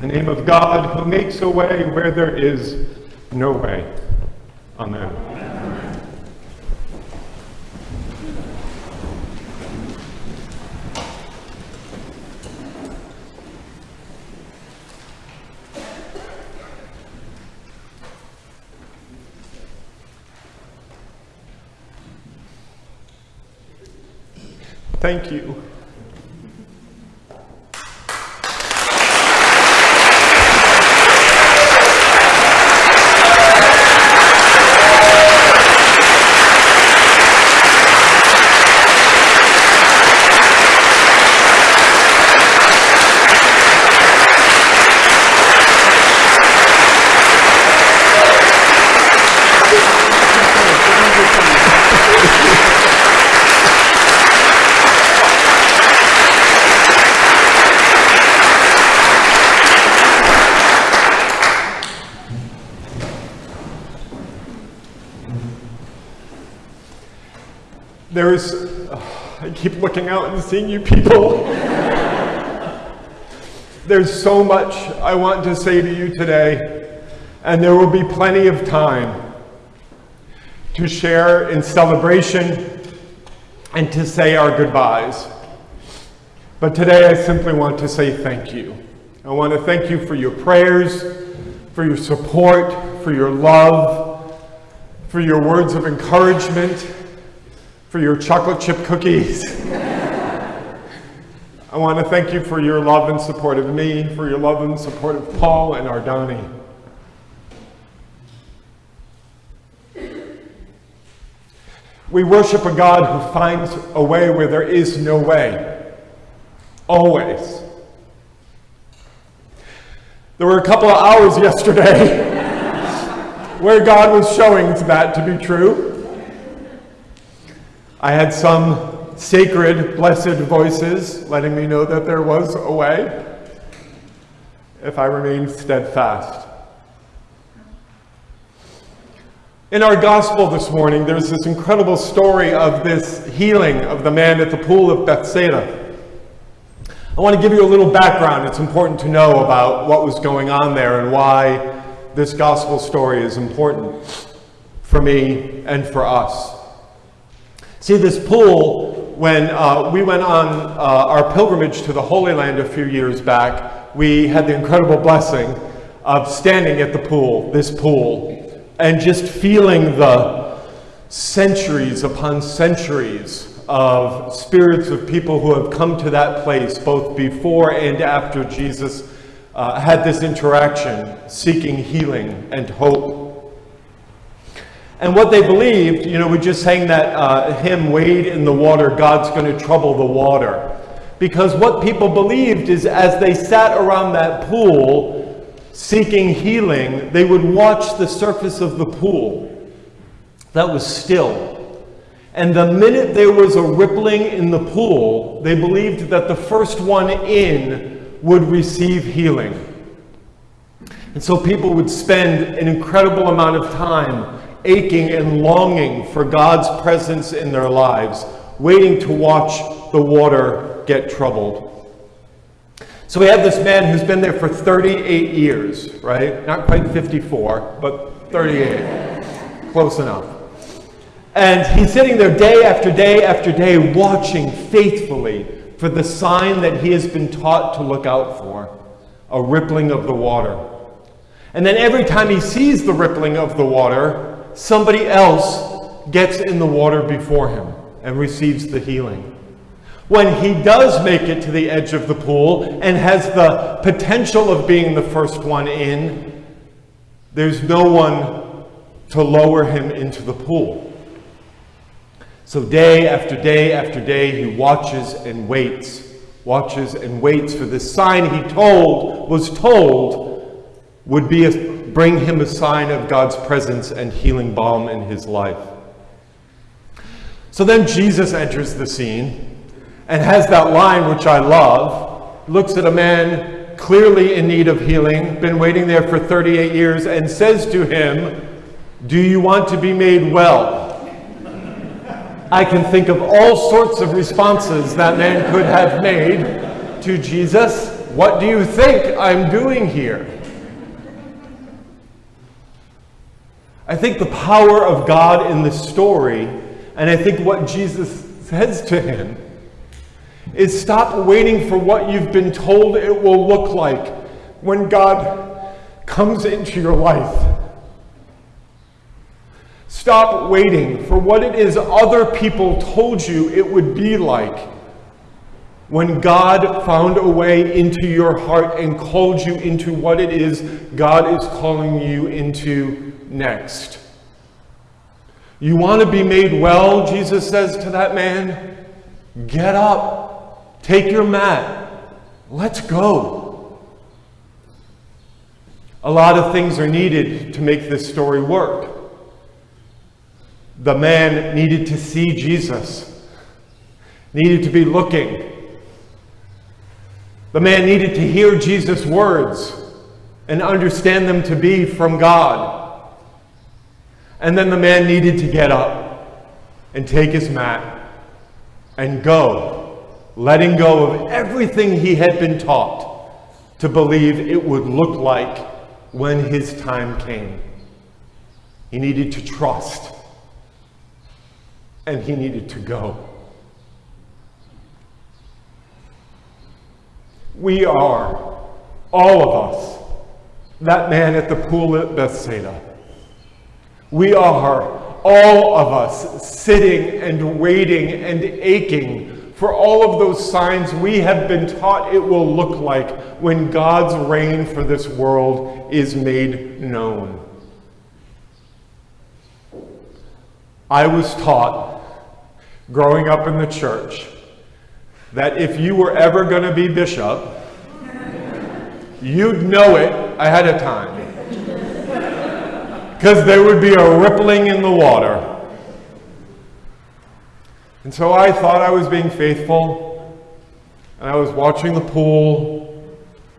In the name of God, who makes a way where there is no way. Amen. Thank you. There's, oh, uh, I keep looking out and seeing you people. There's so much I want to say to you today, and there will be plenty of time to share in celebration and to say our goodbyes. But today I simply want to say thank you. I want to thank you for your prayers, for your support, for your love, for your words of encouragement, for your chocolate chip cookies. I want to thank you for your love and support of me, for your love and support of Paul and Ardani. We worship a God who finds a way where there is no way. Always. There were a couple of hours yesterday where God was showing that to be true. I had some sacred, blessed voices letting me know that there was a way if I remained steadfast. In our gospel this morning, there's this incredible story of this healing of the man at the pool of Bethsaida. I want to give you a little background. It's important to know about what was going on there and why this gospel story is important for me and for us. See, this pool, when uh, we went on uh, our pilgrimage to the Holy Land a few years back, we had the incredible blessing of standing at the pool, this pool, and just feeling the centuries upon centuries of spirits of people who have come to that place, both before and after Jesus uh, had this interaction, seeking healing and hope. And what they believed, you know, we just sang that uh, hymn, Wade in the Water, God's going to trouble the water. Because what people believed is as they sat around that pool seeking healing, they would watch the surface of the pool that was still. And the minute there was a rippling in the pool, they believed that the first one in would receive healing. And so people would spend an incredible amount of time aching and longing for God's presence in their lives, waiting to watch the water get troubled. So we have this man who's been there for 38 years, right? Not quite 54, but 38. Close enough. And he's sitting there day after day after day watching faithfully for the sign that he has been taught to look out for a rippling of the water. And then every time he sees the rippling of the water, somebody else gets in the water before him and receives the healing. When he does make it to the edge of the pool and has the potential of being the first one in, there's no one to lower him into the pool. So day after day after day, he watches and waits, watches and waits for the sign he told, was told, would be a bring him a sign of God's presence and healing balm in his life. So then Jesus enters the scene and has that line which I love, looks at a man clearly in need of healing, been waiting there for 38 years, and says to him, Do you want to be made well? I can think of all sorts of responses that man could have made to Jesus. What do you think I'm doing here? I think the power of God in this story, and I think what Jesus says to him, is stop waiting for what you've been told it will look like when God comes into your life. Stop waiting for what it is other people told you it would be like when God found a way into your heart and called you into what it is God is calling you into next. You want to be made well, Jesus says to that man? Get up, take your mat, let's go. A lot of things are needed to make this story work. The man needed to see Jesus, needed to be looking. The man needed to hear Jesus' words and understand them to be from God. And then the man needed to get up and take his mat and go, letting go of everything he had been taught to believe it would look like when his time came. He needed to trust and he needed to go. We are, all of us, that man at the pool at Bethsaida. We are, all of us, sitting and waiting and aching for all of those signs we have been taught it will look like when God's reign for this world is made known. I was taught growing up in the church that if you were ever going to be bishop, you'd know it ahead of time. Because there would be a rippling in the water. And so I thought I was being faithful, and I was watching the pool,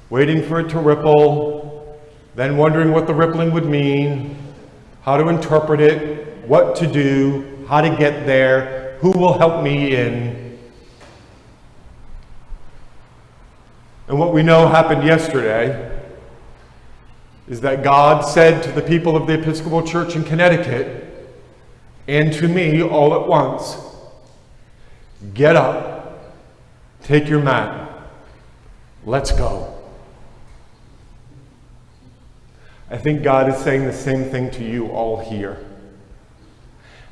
waiting for it to ripple, then wondering what the rippling would mean, how to interpret it, what to do, how to get there, who will help me in. And what we know happened yesterday is that God said to the people of the Episcopal Church in Connecticut and to me all at once, get up, take your mat, let's go. I think God is saying the same thing to you all here.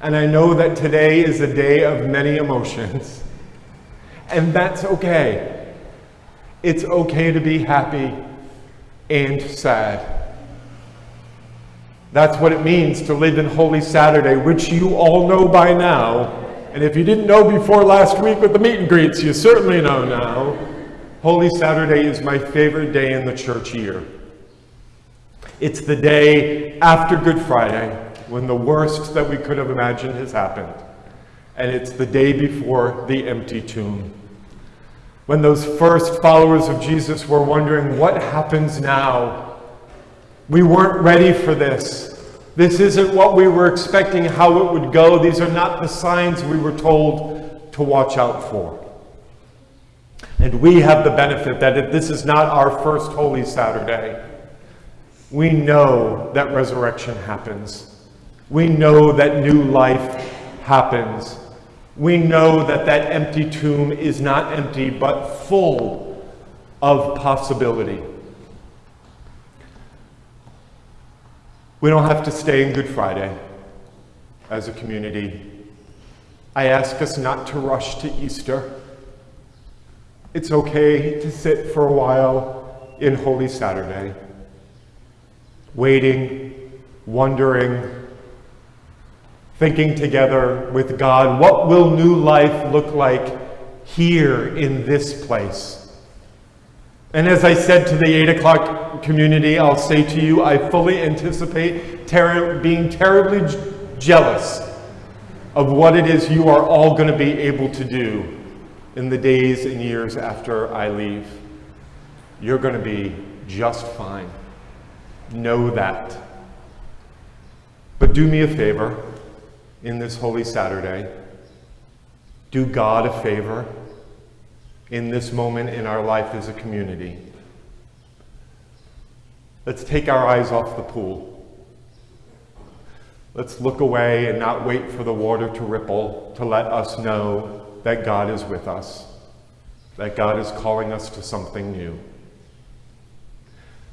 And I know that today is a day of many emotions. And that's okay. It's okay to be happy and sad. That's what it means to live in Holy Saturday, which you all know by now. And if you didn't know before last week with the meet and greets, you certainly know now. Holy Saturday is my favorite day in the church year. It's the day after Good Friday when the worst that we could have imagined has happened. And it's the day before the empty tomb. When those first followers of Jesus were wondering, what happens now? We weren't ready for this. This isn't what we were expecting, how it would go. These are not the signs we were told to watch out for. And we have the benefit that if this is not our first Holy Saturday, we know that resurrection happens. We know that new life happens. We know that that empty tomb is not empty, but full of possibility. We don't have to stay in Good Friday as a community. I ask us not to rush to Easter. It's okay to sit for a while in Holy Saturday, waiting, wondering, thinking together with God, what will new life look like here in this place? And as I said to the 8 o'clock community, I'll say to you, I fully anticipate ter being terribly jealous of what it is you are all going to be able to do in the days and years after I leave. You're going to be just fine. Know that. But do me a favor in this Holy Saturday, do God a favor in this moment in our life as a community. Let's take our eyes off the pool. Let's look away and not wait for the water to ripple to let us know that God is with us, that God is calling us to something new.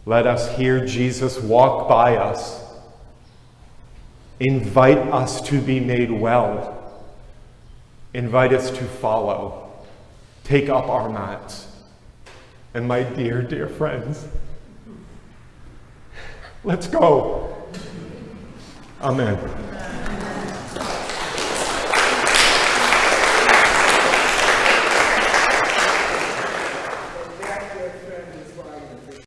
Let us hear Jesus walk by us, invite us to be made well, invite us to follow, take up our mats. And my dear, dear friends, let's go. Amen.